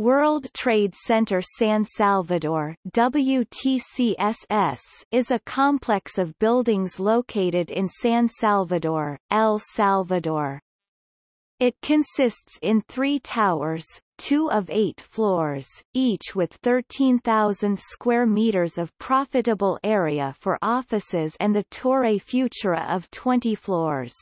World Trade Center San Salvador WTCSS is a complex of buildings located in San Salvador, El Salvador. It consists in three towers, two of eight floors, each with 13,000 square meters of profitable area for offices and the Torre Futura of 20 floors.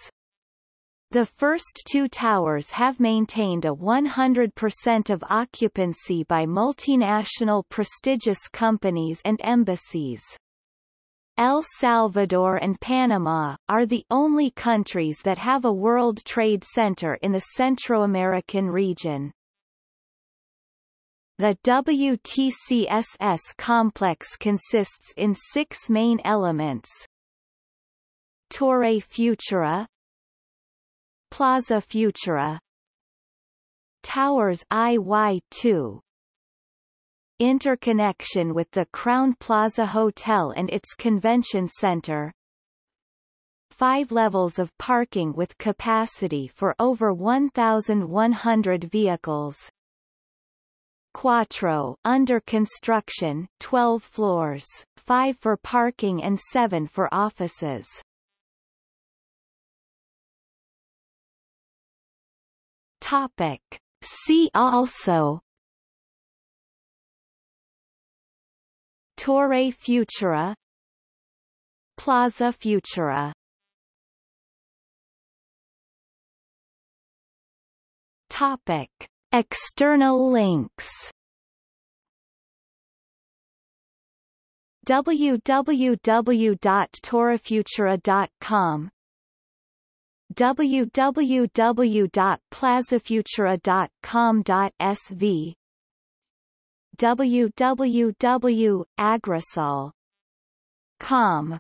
The first two towers have maintained a 100% of occupancy by multinational prestigious companies and embassies. El Salvador and Panama, are the only countries that have a World Trade Center in the Centroamerican region. The WTCSS complex consists in six main elements. Torre Futura Plaza Futura. Towers IY2 Interconnection with the Crowne Plaza Hotel and its convention center. Five levels of parking with capacity for over 1,100 vehicles. Quattro under construction 12 floors, 5 for parking and 7 for offices. Topic. See also. Torre Futura. Plaza Futura. Topic. External links. www.torrefutura.com www.plazafutura.com.sv www.agrisal.com